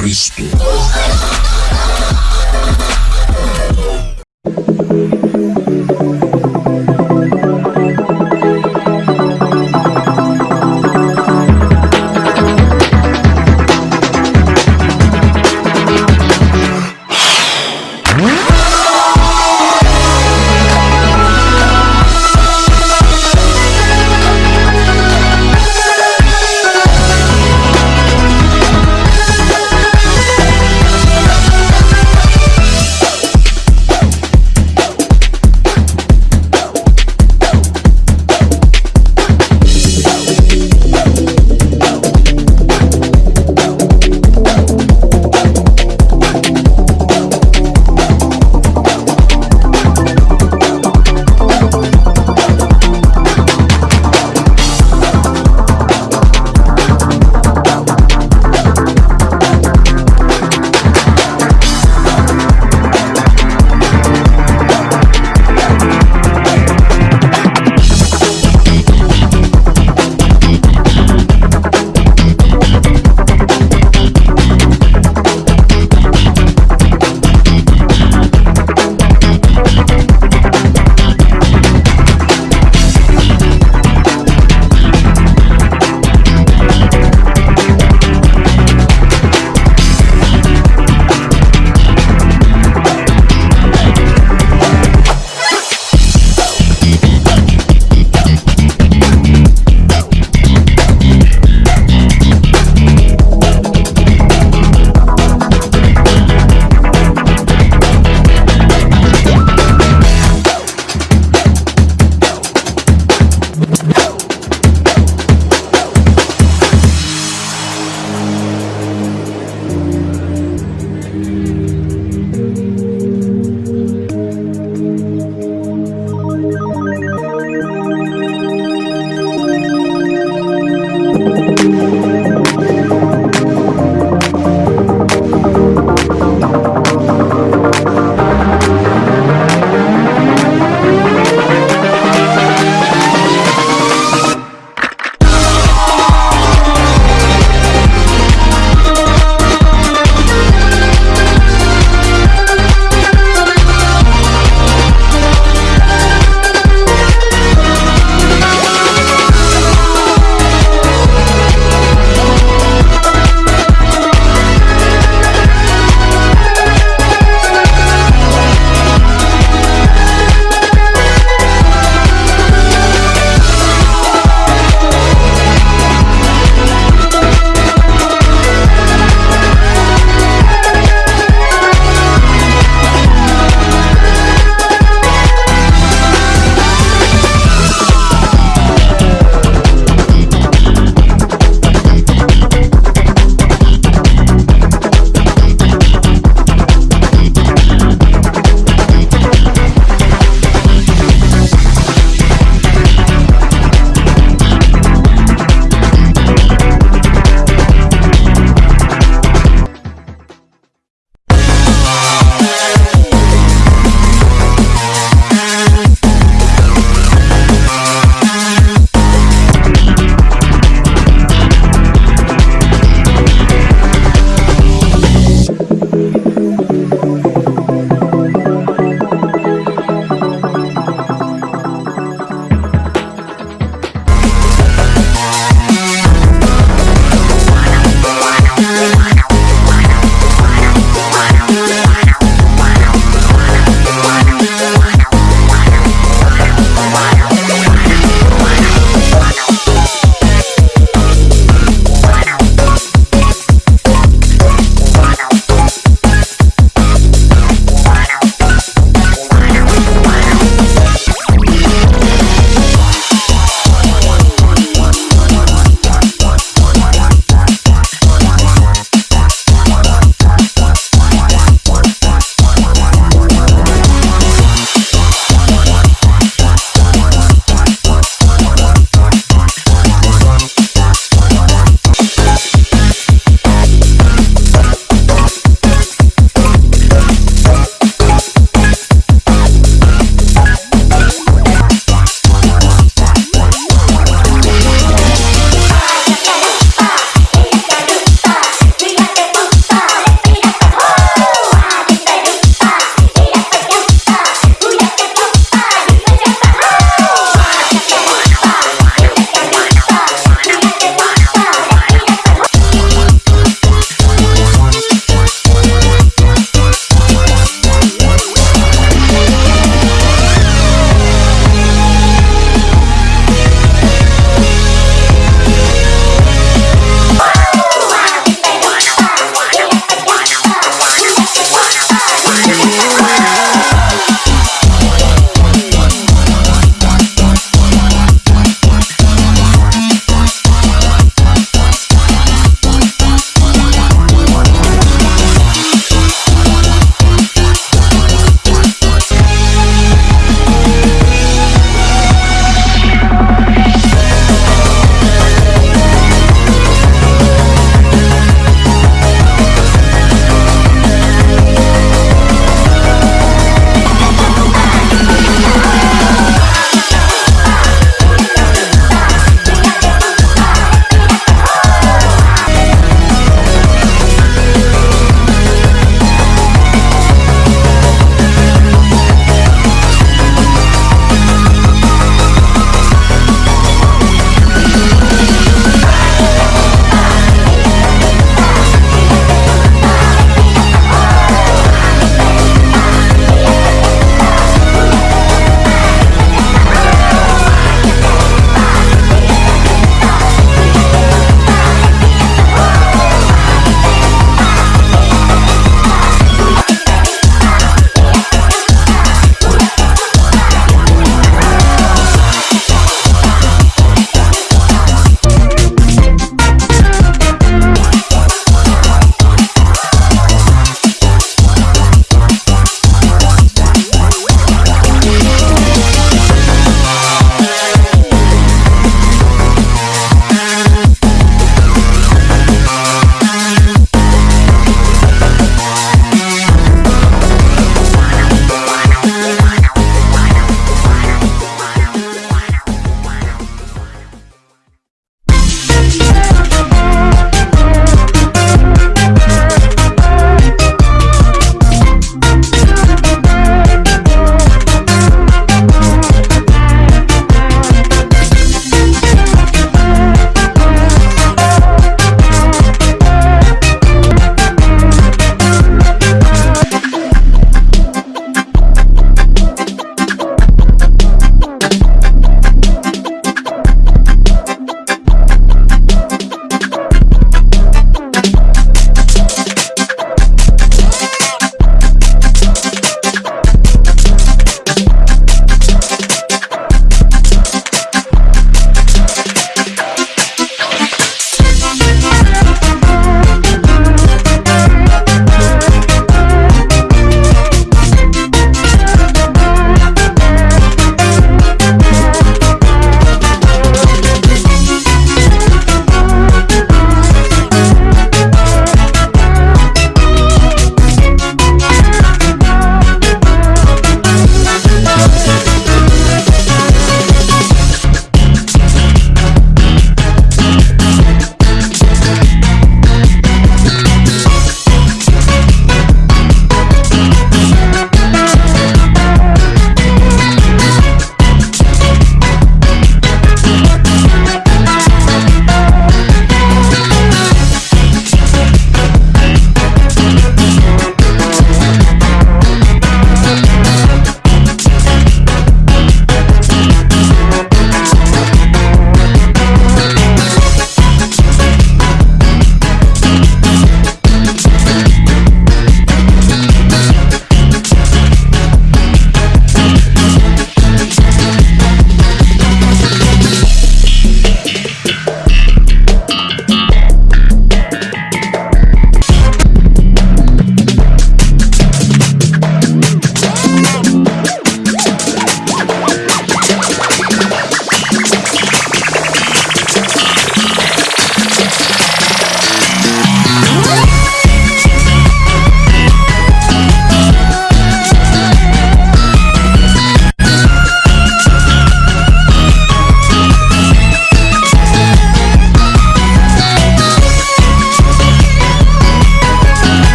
Cristo.